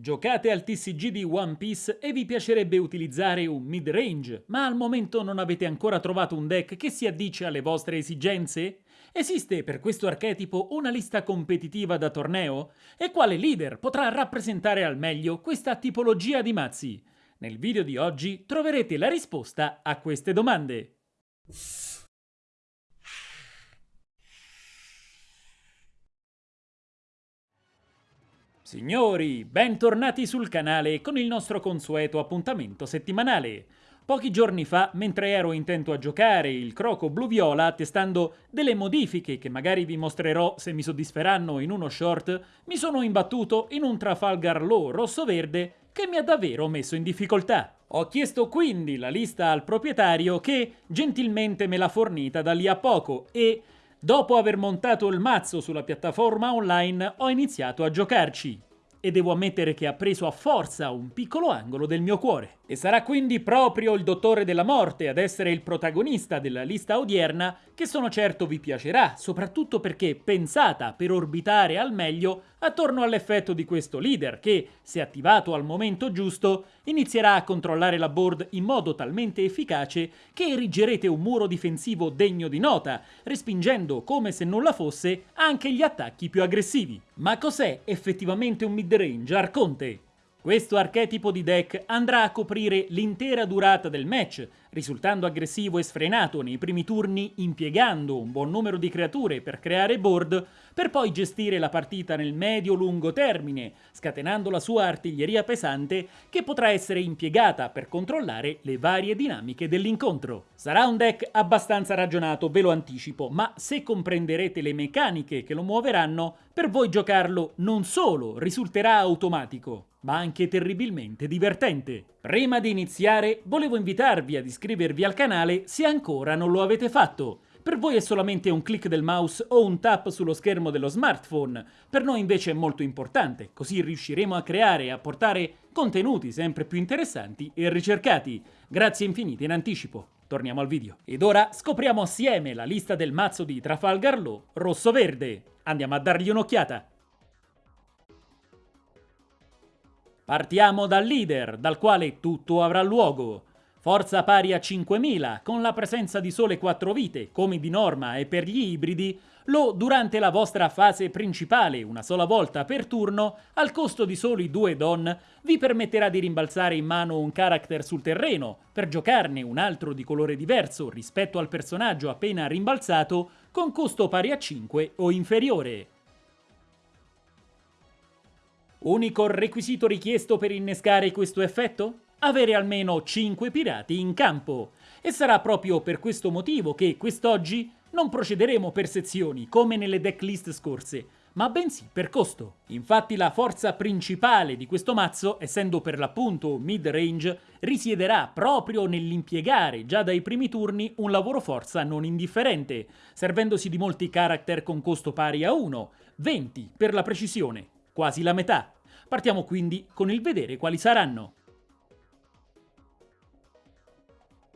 Giocate al TCG di One Piece e vi piacerebbe utilizzare un mid-range, ma al momento non avete ancora trovato un deck che si addice alle vostre esigenze? Esiste per questo archetipo una lista competitiva da torneo? E quale leader potrà rappresentare al meglio questa tipologia di mazzi? Nel video di oggi troverete la risposta a queste domande. Signori, bentornati sul canale con il nostro consueto appuntamento settimanale. Pochi giorni fa, mentre ero intento a giocare il croco blu-viola testando delle modifiche che magari vi mostrerò se mi soddisferanno in uno short, mi sono imbattuto in un Trafalgar Law rosso-verde che mi ha davvero messo in difficoltà. Ho chiesto quindi la lista al proprietario che gentilmente me l'ha fornita da lì a poco e Dopo aver montato il mazzo sulla piattaforma online ho iniziato a giocarci e devo ammettere che ha preso a forza un piccolo angolo del mio cuore. E sarà quindi proprio il Dottore della Morte ad essere il protagonista della lista odierna che sono certo vi piacerà, soprattutto perché pensata per orbitare al meglio attorno all'effetto di questo leader che, se attivato al momento giusto, inizierà a controllare la board in modo talmente efficace che erigerete un muro difensivo degno di nota, respingendo come se nulla fosse anche gli attacchi più aggressivi. Ma cos'è effettivamente un mid-range, Arconte? Questo archetipo di deck andrà a coprire l'intera durata del match, risultando aggressivo e sfrenato nei primi turni impiegando un buon numero di creature per creare board, per poi gestire la partita nel medio-lungo termine, scatenando la sua artiglieria pesante che potrà essere impiegata per controllare le varie dinamiche dell'incontro. Sarà un deck abbastanza ragionato, ve lo anticipo, ma se comprenderete le meccaniche che lo muoveranno, per voi giocarlo non solo risulterà automatico, ma anche terribilmente divertente. Prima di iniziare, volevo invitarvi ad iscrivervi al canale se ancora non lo avete fatto. Per voi è solamente un click del mouse o un tap sullo schermo dello smartphone, per noi invece è molto importante, così riusciremo a creare e a portare contenuti sempre più interessanti e ricercati. Grazie infinite in anticipo. Torniamo al video. Ed ora scopriamo assieme la lista del mazzo di Trafalgar Law rosso-verde. Andiamo a dargli un'occhiata. Partiamo dal leader, dal quale tutto avrà luogo. Forza pari a 5000, con la presenza di sole 4 vite, come di norma e per gli ibridi, lo durante la vostra fase principale, una sola volta per turno, al costo di soli 2 don, vi permetterà di rimbalzare in mano un character sul terreno, per giocarne un altro di colore diverso rispetto al personaggio appena rimbalzato, con costo pari a 5 o inferiore. Unico requisito richiesto per innescare questo effetto? Avere almeno 5 pirati in campo. E sarà proprio per questo motivo che quest'oggi non procederemo per sezioni come nelle decklist scorse, ma bensì per costo. Infatti la forza principale di questo mazzo, essendo per l'appunto mid-range, risiederà proprio nell'impiegare già dai primi turni un lavoro forza non indifferente, servendosi di molti character con costo pari a 1, 20 per la precisione, quasi la metà. Partiamo quindi con il vedere quali saranno.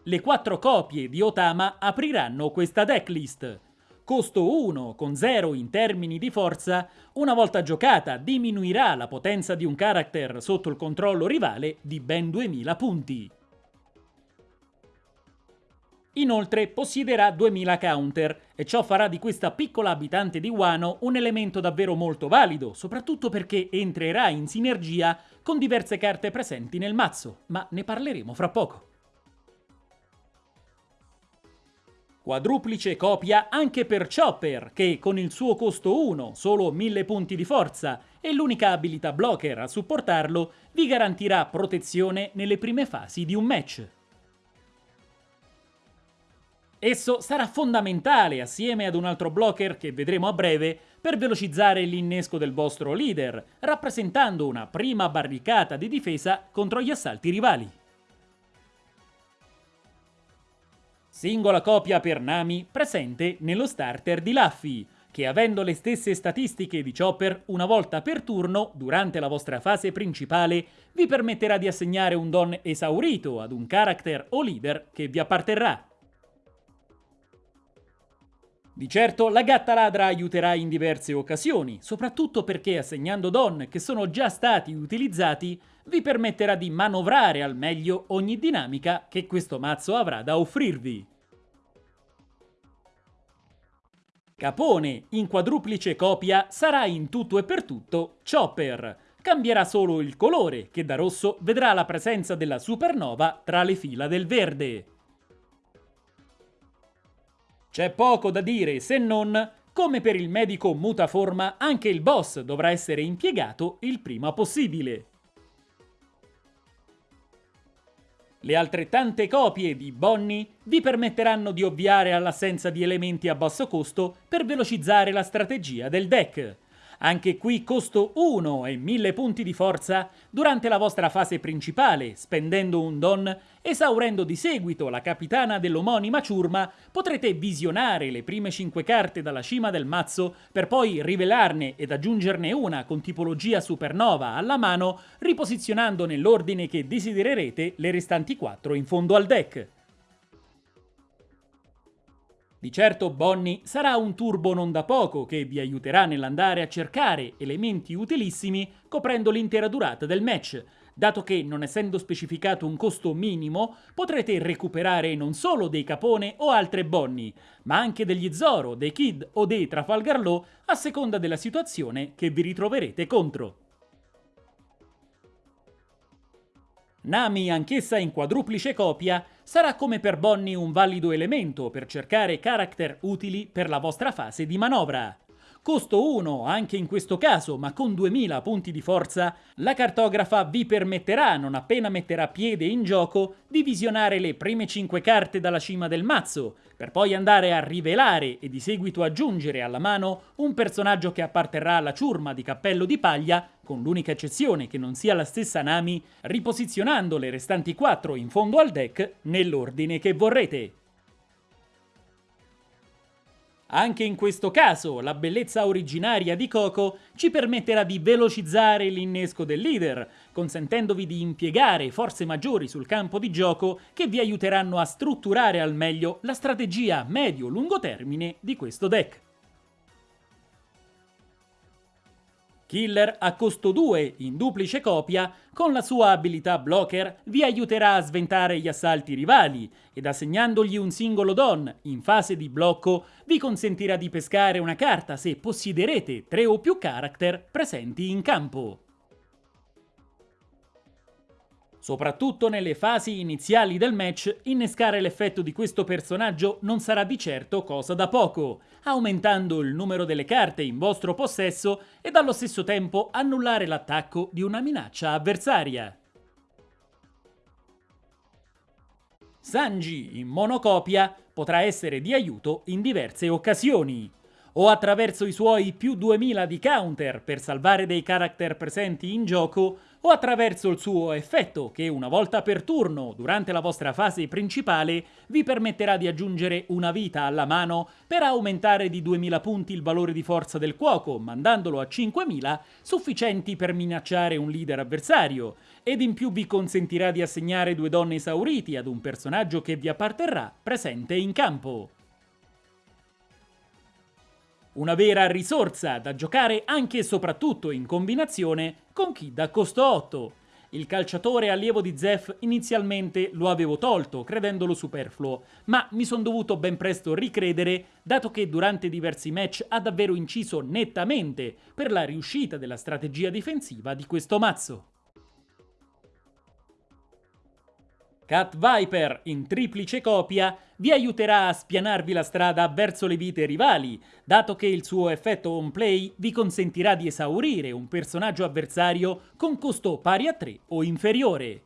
Le quattro copie di Otama apriranno questa decklist. Costo 1 con 0 in termini di forza, una volta giocata diminuirà la potenza di un character sotto il controllo rivale di ben 2000 punti. Inoltre possiederà 2000 counter e ciò farà di questa piccola abitante di Wano un elemento davvero molto valido, soprattutto perché entrerà in sinergia con diverse carte presenti nel mazzo, ma ne parleremo fra poco. Quadruplice copia anche per Chopper, che con il suo costo 1, solo 1000 punti di forza, e l'unica abilità blocker a supportarlo, vi garantirà protezione nelle prime fasi di un match. Esso sarà fondamentale, assieme ad un altro blocker che vedremo a breve, per velocizzare l'innesco del vostro leader, rappresentando una prima barricata di difesa contro gli assalti rivali. Singola copia per Nami presente nello starter di Luffy, che avendo le stesse statistiche di Chopper una volta per turno, durante la vostra fase principale, vi permetterà di assegnare un don esaurito ad un character o leader che vi apparterrà. Di certo la gatta ladra aiuterà in diverse occasioni, soprattutto perché assegnando don che sono già stati utilizzati vi permetterà di manovrare al meglio ogni dinamica che questo mazzo avrà da offrirvi. Capone in quadruplice copia sarà in tutto e per tutto Chopper. Cambierà solo il colore, che da rosso vedrà la presenza della supernova tra le fila del verde. C'è poco da dire se non, come per il medico mutaforma, anche il boss dovrà essere impiegato il prima possibile. Le altrettante copie di Bonnie vi permetteranno di ovviare all'assenza di elementi a basso costo per velocizzare la strategia del deck. Anche qui costo 1 e 1000 punti di forza durante la vostra fase principale, spendendo un don, esaurendo di seguito la capitana dell'omonima ciurma, potrete visionare le prime 5 carte dalla cima del mazzo per poi rivelarne ed aggiungerne una con tipologia supernova alla mano, riposizionando nell'ordine che desidererete le restanti 4 in fondo al deck. Di certo Bonnie sarà un turbo non da poco che vi aiuterà nell'andare a cercare elementi utilissimi coprendo l'intera durata del match, dato che, non essendo specificato un costo minimo, potrete recuperare non solo dei Capone o altre Bonnie, ma anche degli Zoro, dei Kid o dei Trafalgar Law a seconda della situazione che vi ritroverete contro. Nami, anch'essa in quadruplice copia, sarà come per Bonnie un valido elemento per cercare character utili per la vostra fase di manovra. Costo 1 anche in questo caso, ma con 2000 punti di forza, la cartografa vi permetterà, non appena metterà piede in gioco, di visionare le prime 5 carte dalla cima del mazzo, per poi andare a rivelare e di seguito aggiungere alla mano un personaggio che apparterrà alla ciurma di cappello di paglia, con l'unica eccezione che non sia la stessa Nami, riposizionando le restanti 4 in fondo al deck nell'ordine che vorrete. Anche in questo caso, la bellezza originaria di Coco ci permetterà di velocizzare l'innesco del leader, consentendovi di impiegare forze maggiori sul campo di gioco che vi aiuteranno a strutturare al meglio la strategia medio-lungo termine di questo deck. Killer a costo 2 in duplice copia, con la sua abilità blocker vi aiuterà a sventare gli assalti rivali ed assegnandogli un singolo don in fase di blocco vi consentirà di pescare una carta se possiederete tre o più character presenti in campo. Soprattutto nelle fasi iniziali del match, innescare l'effetto di questo personaggio non sarà di certo cosa da poco, aumentando il numero delle carte in vostro possesso ed allo stesso tempo annullare l'attacco di una minaccia avversaria. Sanji in monocopia potrà essere di aiuto in diverse occasioni o attraverso i suoi più 2000 di counter per salvare dei character presenti in gioco, o attraverso il suo effetto che una volta per turno, durante la vostra fase principale, vi permetterà di aggiungere una vita alla mano per aumentare di 2000 punti il valore di forza del cuoco, mandandolo a 5000, sufficienti per minacciare un leader avversario, ed in più vi consentirà di assegnare due donne esauriti ad un personaggio che vi apparterrà presente in campo. Una vera risorsa da giocare anche e soprattutto in combinazione con chi da costo 8. Il calciatore allievo di Zef inizialmente lo avevo tolto, credendolo superfluo, ma mi sono dovuto ben presto ricredere, dato che durante diversi match ha davvero inciso nettamente per la riuscita della strategia difensiva di questo mazzo. Cat Viper in triplice copia vi aiuterà a spianarvi la strada verso le vite rivali, dato che il suo effetto on play vi consentirà di esaurire un personaggio avversario con costo pari a 3 o inferiore.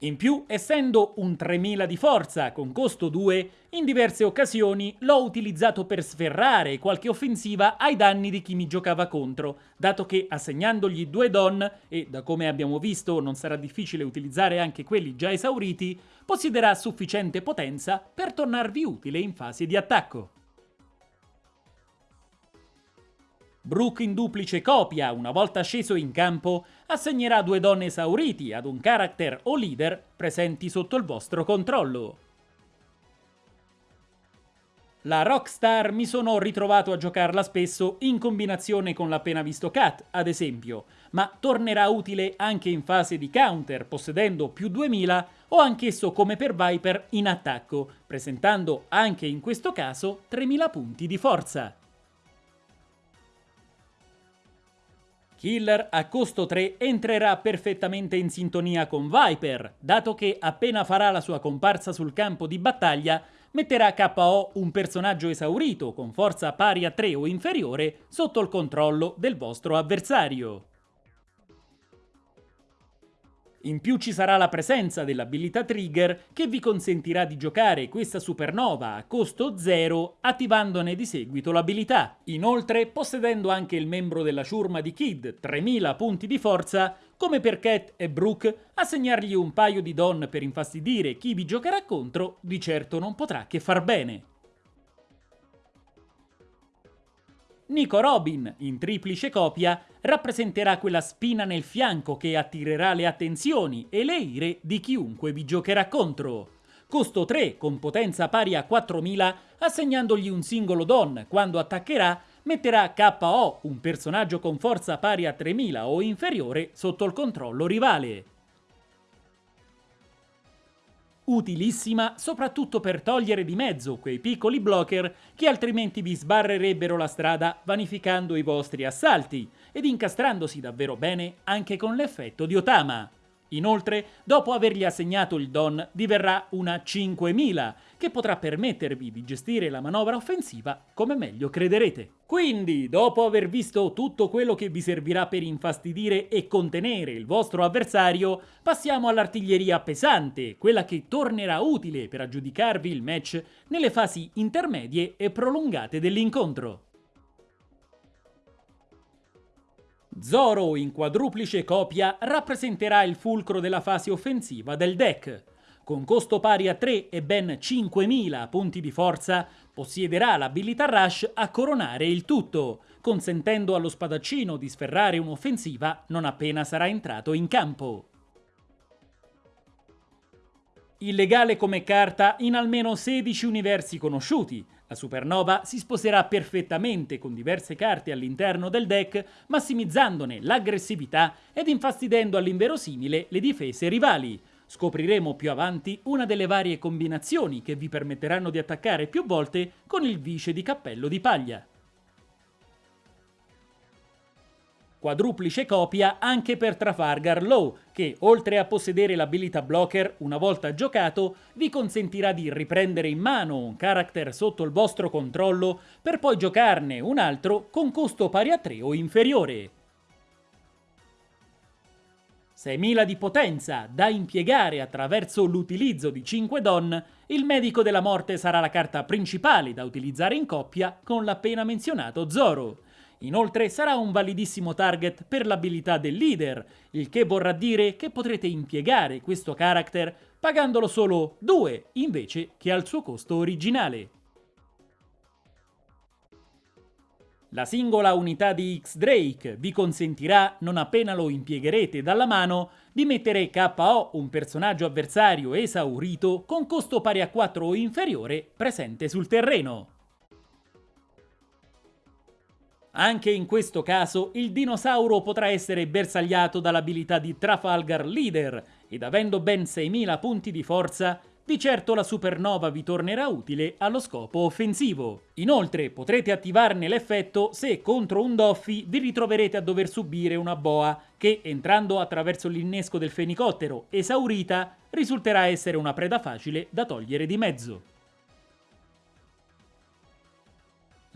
In più, essendo un 3000 di forza con costo 2, in diverse occasioni l'ho utilizzato per sferrare qualche offensiva ai danni di chi mi giocava contro, dato che assegnandogli due don, e da come abbiamo visto non sarà difficile utilizzare anche quelli già esauriti, possiederà sufficiente potenza per tornarvi utile in fase di attacco. Brook in duplice copia, una volta sceso in campo, assegnerà due donne esauriti ad un character o leader presenti sotto il vostro controllo. La Rockstar mi sono ritrovato a giocarla spesso in combinazione con l'appena visto Cat, ad esempio, ma tornerà utile anche in fase di counter, possedendo più 2000 o anch'esso come per Viper in attacco, presentando anche in questo caso 3000 punti di forza. Killer a costo 3 entrerà perfettamente in sintonia con Viper, dato che appena farà la sua comparsa sul campo di battaglia metterà KO un personaggio esaurito con forza pari a 3 o inferiore sotto il controllo del vostro avversario. In più ci sarà la presenza dell'abilità Trigger che vi consentirà di giocare questa supernova a costo 0 attivandone di seguito l'abilità. Inoltre, possedendo anche il membro della ciurma di Kid, 3000 punti di forza, come per Cat e Brooke, assegnargli un paio di don per infastidire chi vi giocherà contro di certo non potrà che far bene. Nico Robin, in triplice copia, rappresenterà quella spina nel fianco che attirerà le attenzioni e le ire di chiunque vi giocherà contro. Costo 3 con potenza pari a 4000, assegnandogli un singolo don quando attaccherà, metterà KO un personaggio con forza pari a 3000 o inferiore sotto il controllo rivale utilissima soprattutto per togliere di mezzo quei piccoli blocker che altrimenti vi sbarrerebbero la strada vanificando i vostri assalti ed incastrandosi davvero bene anche con l'effetto di Otama. Inoltre, dopo avergli assegnato il Don, diverrà una 5000, che potrà permettervi di gestire la manovra offensiva come meglio crederete. Quindi, dopo aver visto tutto quello che vi servirà per infastidire e contenere il vostro avversario, passiamo all'artiglieria pesante, quella che tornerà utile per aggiudicarvi il match nelle fasi intermedie e prolungate dell'incontro. Zoro in quadruplice copia rappresenterà il fulcro della fase offensiva del deck. Con costo pari a 3 e ben 5000 punti di forza, possiederà l'abilità Rush a coronare il tutto, consentendo allo spadaccino di sferrare un'offensiva non appena sarà entrato in campo. Illegale come carta in almeno 16 universi conosciuti, la supernova si sposerà perfettamente con diverse carte all'interno del deck, massimizzandone l'aggressività ed infastidendo all'inverosimile le difese rivali. Scopriremo più avanti una delle varie combinazioni che vi permetteranno di attaccare più volte con il vice di cappello di paglia. Quadruplice copia anche per Trafalgar Law, che oltre a possedere l'abilità blocker una volta giocato, vi consentirà di riprendere in mano un character sotto il vostro controllo per poi giocarne un altro con costo pari a 3 o inferiore. 6.000 di potenza da impiegare attraverso l'utilizzo di 5 don, il medico della morte sarà la carta principale da utilizzare in coppia con l'appena menzionato Zoro. Inoltre sarà un validissimo target per l'abilità del leader, il che vorrà dire che potrete impiegare questo character pagandolo solo 2 invece che al suo costo originale. La singola unità di X-Drake vi consentirà, non appena lo impiegherete dalla mano, di mettere KO un personaggio avversario esaurito con costo pari a 4 o inferiore presente sul terreno. Anche in questo caso il dinosauro potrà essere bersagliato dall'abilità di Trafalgar Leader ed avendo ben 6000 punti di forza, di certo la supernova vi tornerà utile allo scopo offensivo. Inoltre potrete attivarne l'effetto se contro un Doffy vi ritroverete a dover subire una boa che, entrando attraverso l'innesco del fenicottero esaurita, risulterà essere una preda facile da togliere di mezzo.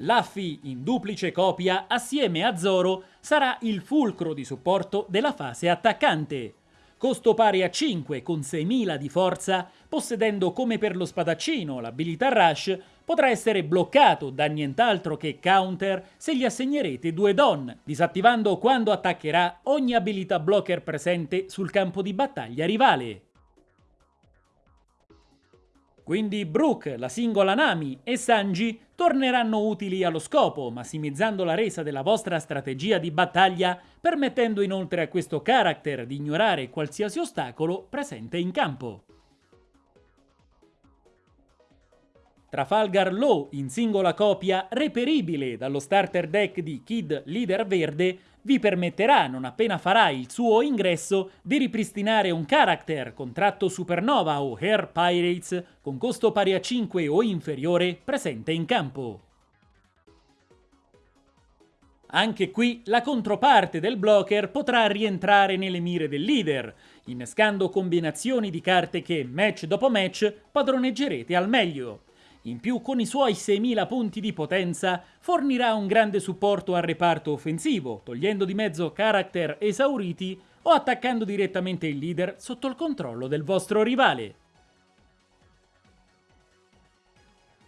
Luffy in duplice copia assieme a Zoro sarà il fulcro di supporto della fase attaccante. Costo pari a 5 con 6000 di forza, possedendo come per lo spadaccino l'abilità Rush, potrà essere bloccato da nient'altro che counter se gli assegnerete due don, disattivando quando attaccherà ogni abilità blocker presente sul campo di battaglia rivale. Quindi Brook, la singola Nami e Sanji torneranno utili allo scopo, massimizzando la resa della vostra strategia di battaglia, permettendo inoltre a questo character di ignorare qualsiasi ostacolo presente in campo. Trafalgar Law in singola copia reperibile dallo starter deck di Kid Leader Verde vi permetterà, non appena farà il suo ingresso, di ripristinare un character contratto Supernova o Air Pirates con costo pari a 5 o inferiore presente in campo. Anche qui la controparte del blocker potrà rientrare nelle mire del leader, innescando combinazioni di carte che match dopo match padroneggerete al meglio. In più, con i suoi 6.000 punti di potenza, fornirà un grande supporto al reparto offensivo, togliendo di mezzo character esauriti o attaccando direttamente il leader sotto il controllo del vostro rivale.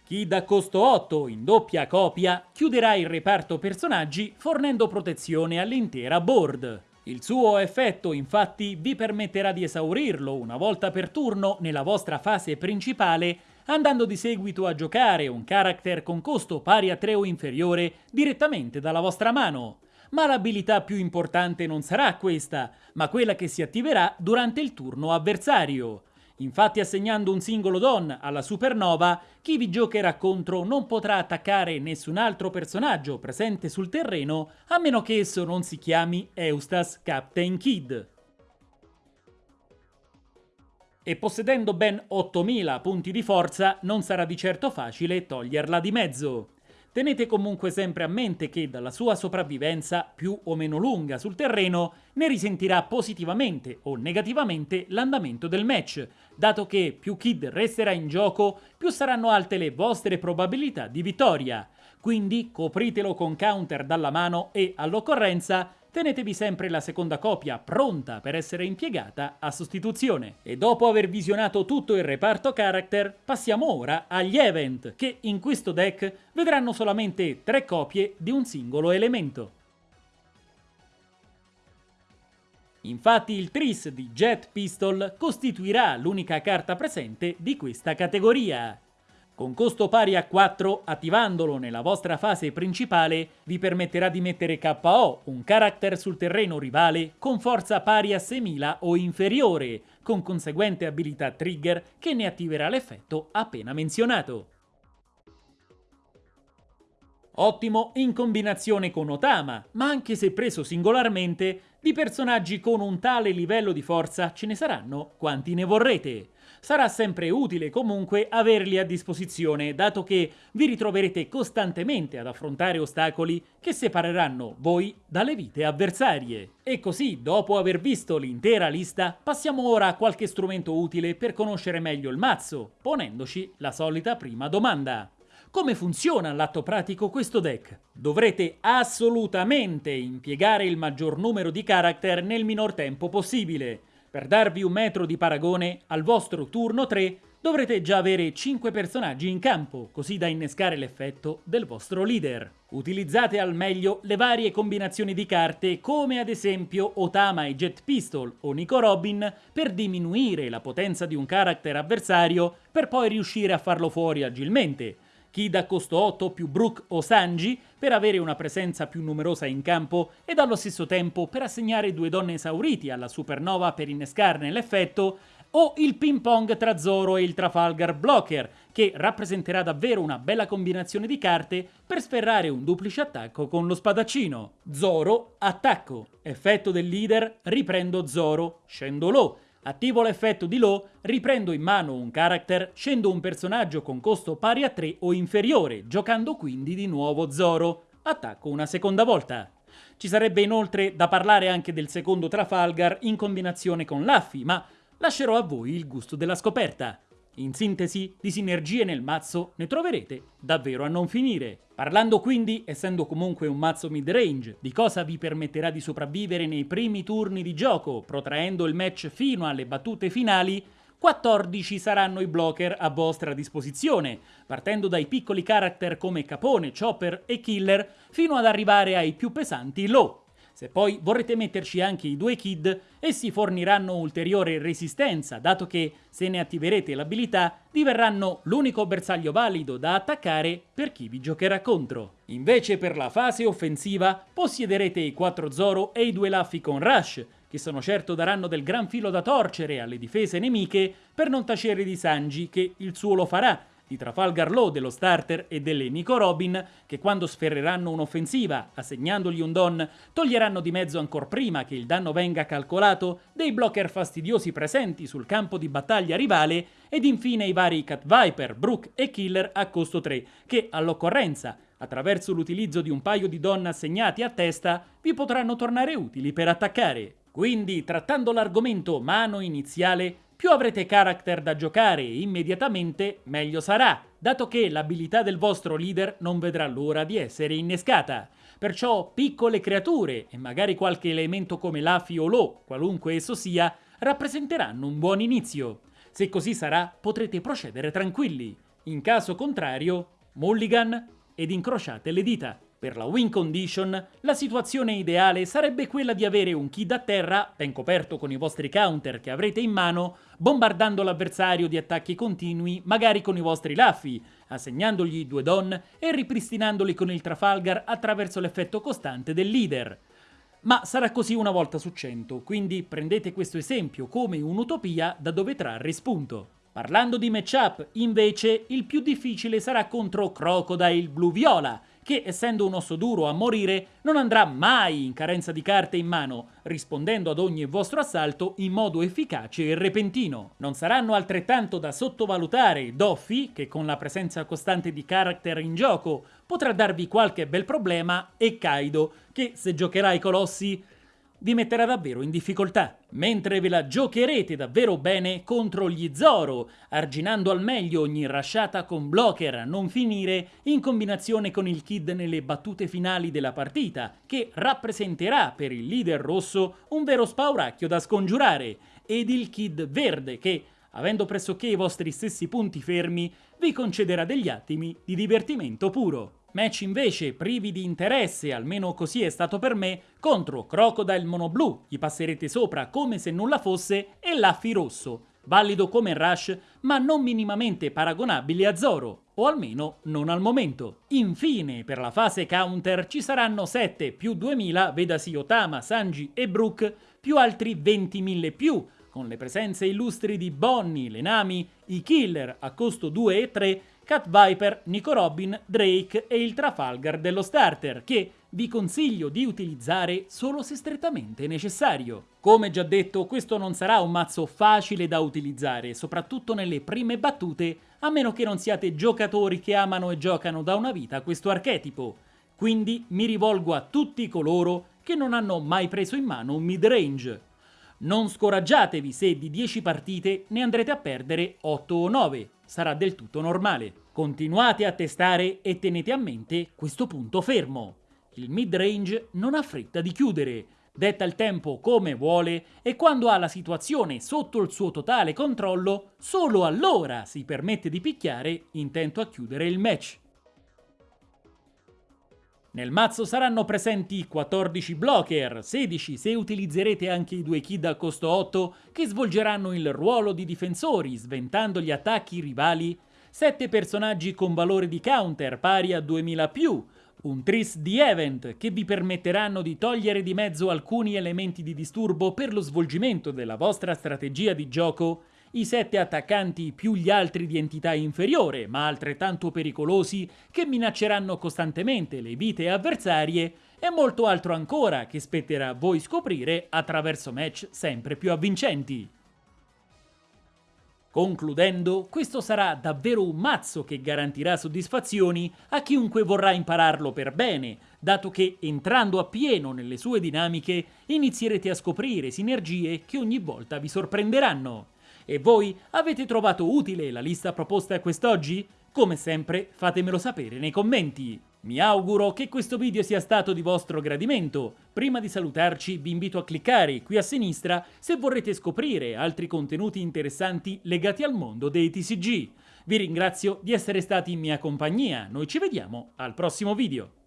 Chi da costo 8 in doppia copia chiuderà il reparto personaggi fornendo protezione all'intera board. Il suo effetto infatti vi permetterà di esaurirlo una volta per turno nella vostra fase principale andando di seguito a giocare un character con costo pari a 3 o inferiore direttamente dalla vostra mano. Ma l'abilità più importante non sarà questa, ma quella che si attiverà durante il turno avversario. Infatti assegnando un singolo don alla supernova, chi vi giocherà contro non potrà attaccare nessun altro personaggio presente sul terreno a meno che esso non si chiami Eustace Captain Kid e possedendo ben 8000 punti di forza non sarà di certo facile toglierla di mezzo. Tenete comunque sempre a mente che dalla sua sopravvivenza, più o meno lunga sul terreno, ne risentirà positivamente o negativamente l'andamento del match, dato che più Kid resterà in gioco, più saranno alte le vostre probabilità di vittoria. Quindi copritelo con counter dalla mano e, all'occorrenza, tenetevi sempre la seconda copia pronta per essere impiegata a sostituzione. E dopo aver visionato tutto il reparto character, passiamo ora agli event, che in questo deck vedranno solamente tre copie di un singolo elemento. Infatti il Tris di Jet Pistol costituirà l'unica carta presente di questa categoria. Con costo pari a 4, attivandolo nella vostra fase principale, vi permetterà di mettere KO un character sul terreno rivale con forza pari a 6000 o inferiore, con conseguente abilità trigger che ne attiverà l'effetto appena menzionato. Ottimo in combinazione con Otama, ma anche se preso singolarmente, di personaggi con un tale livello di forza ce ne saranno quanti ne vorrete sarà sempre utile comunque averli a disposizione, dato che vi ritroverete costantemente ad affrontare ostacoli che separeranno voi dalle vite avversarie. E così, dopo aver visto l'intera lista, passiamo ora a qualche strumento utile per conoscere meglio il mazzo, ponendoci la solita prima domanda. Come funziona all'atto pratico questo deck? Dovrete assolutamente impiegare il maggior numero di character nel minor tempo possibile. Per darvi un metro di paragone, al vostro turno 3 dovrete già avere 5 personaggi in campo, così da innescare l'effetto del vostro leader. Utilizzate al meglio le varie combinazioni di carte come ad esempio Otama e Jet Pistol o Nico Robin per diminuire la potenza di un character avversario per poi riuscire a farlo fuori agilmente, Kid a costo 8 più Brook o Sanji per avere una presenza più numerosa in campo ed allo stesso tempo per assegnare due donne esauriti alla Supernova per innescarne l'effetto o il ping pong tra Zoro e il Trafalgar Blocker, che rappresenterà davvero una bella combinazione di carte per sferrare un duplice attacco con lo spadaccino. Zoro, attacco. Effetto del leader, riprendo Zoro, scendo low. Attivo l'effetto di Low, riprendo in mano un character, scendo un personaggio con costo pari a 3 o inferiore, giocando quindi di nuovo Zoro. Attacco una seconda volta. Ci sarebbe inoltre da parlare anche del secondo Trafalgar in combinazione con Luffy, ma lascerò a voi il gusto della scoperta. In sintesi, di sinergie nel mazzo ne troverete davvero a non finire. Parlando quindi, essendo comunque un mazzo mid-range, di cosa vi permetterà di sopravvivere nei primi turni di gioco, protraendo il match fino alle battute finali, 14 saranno i blocker a vostra disposizione, partendo dai piccoli character come Capone, Chopper e Killer, fino ad arrivare ai più pesanti low. Se poi vorrete metterci anche i due kid, essi forniranno ulteriore resistenza, dato che se ne attiverete l'abilità diverranno l'unico bersaglio valido da attaccare per chi vi giocherà contro. Invece per la fase offensiva possiederete i 4 Zoro e i due Luffy con Rush, che sono certo daranno del gran filo da torcere alle difese nemiche per non tacere di Sanji che il suo lo farà, di Trafalgar Law dello starter e delle Nico Robin, che quando sferreranno un'offensiva, assegnandogli un don, toglieranno di mezzo ancora prima che il danno venga calcolato dei blocker fastidiosi presenti sul campo di battaglia rivale, ed infine i vari Cat Viper, Brook e Killer a costo 3, che all'occorrenza, attraverso l'utilizzo di un paio di don assegnati a testa, vi potranno tornare utili per attaccare. Quindi, trattando l'argomento mano iniziale, più avrete character da giocare immediatamente, meglio sarà, dato che l'abilità del vostro leader non vedrà l'ora di essere innescata. Perciò piccole creature, e magari qualche elemento come l'afi o l'o, qualunque esso sia, rappresenteranno un buon inizio. Se così sarà, potrete procedere tranquilli. In caso contrario, mulligan ed incrociate le dita. Per la win condition, la situazione ideale sarebbe quella di avere un kid a terra, ben coperto con i vostri counter che avrete in mano, bombardando l'avversario di attacchi continui, magari con i vostri laffi, assegnandogli due don e ripristinandoli con il Trafalgar attraverso l'effetto costante del leader. Ma sarà così una volta su cento, quindi prendete questo esempio come un'utopia da dove trarre spunto. Parlando di matchup, invece, il più difficile sarà contro Crocodile Blu-Viola, che essendo un osso duro a morire non andrà mai in carenza di carte in mano, rispondendo ad ogni vostro assalto in modo efficace e repentino. Non saranno altrettanto da sottovalutare Doffy, che con la presenza costante di character in gioco potrà darvi qualche bel problema, e Kaido, che se giocherà i colossi vi metterà davvero in difficoltà, mentre ve la giocherete davvero bene contro gli Zoro, arginando al meglio ogni rasciata con blocker a non finire in combinazione con il Kid nelle battute finali della partita, che rappresenterà per il leader rosso un vero spauracchio da scongiurare, ed il Kid verde che, avendo pressoché i vostri stessi punti fermi, vi concederà degli attimi di divertimento puro. Match invece privi di interesse, almeno così è stato per me, contro Crocodile Monoblu, gli passerete sopra come se nulla fosse, e Laffy Rosso, valido come Rush, ma non minimamente paragonabile a Zoro, o almeno non al momento. Infine, per la fase counter ci saranno 7 più 2000, vedasi Otama, Sanji e Brook, più altri 20.000 più, con le presenze illustri di Bonnie, Lenami, i Killer a costo 2 e 3, Cat Viper, Nico Robin, Drake e il Trafalgar dello starter, che vi consiglio di utilizzare solo se strettamente necessario. Come già detto, questo non sarà un mazzo facile da utilizzare, soprattutto nelle prime battute, a meno che non siate giocatori che amano e giocano da una vita questo archetipo. Quindi mi rivolgo a tutti coloro che non hanno mai preso in mano un mid-range. Non scoraggiatevi se di 10 partite ne andrete a perdere 8 o 9, sarà del tutto normale. Continuate a testare e tenete a mente questo punto fermo. Il mid-range non ha fretta di chiudere, detta il tempo come vuole e quando ha la situazione sotto il suo totale controllo, solo allora si permette di picchiare intento a chiudere il match. Nel mazzo saranno presenti 14 blocker, 16 se utilizzerete anche i due kid a costo 8 che svolgeranno il ruolo di difensori sventando gli attacchi rivali, 7 personaggi con valore di counter pari a 2000 più, un tris di event che vi permetteranno di togliere di mezzo alcuni elementi di disturbo per lo svolgimento della vostra strategia di gioco i sette attaccanti più gli altri di entità inferiore, ma altrettanto pericolosi, che minacceranno costantemente le vite avversarie, e molto altro ancora che spetterà a voi scoprire attraverso match sempre più avvincenti. Concludendo, questo sarà davvero un mazzo che garantirà soddisfazioni a chiunque vorrà impararlo per bene, dato che entrando appieno nelle sue dinamiche inizierete a scoprire sinergie che ogni volta vi sorprenderanno. E voi avete trovato utile la lista proposta quest'oggi? Come sempre fatemelo sapere nei commenti. Mi auguro che questo video sia stato di vostro gradimento. Prima di salutarci vi invito a cliccare qui a sinistra se vorrete scoprire altri contenuti interessanti legati al mondo dei TCG. Vi ringrazio di essere stati in mia compagnia, noi ci vediamo al prossimo video.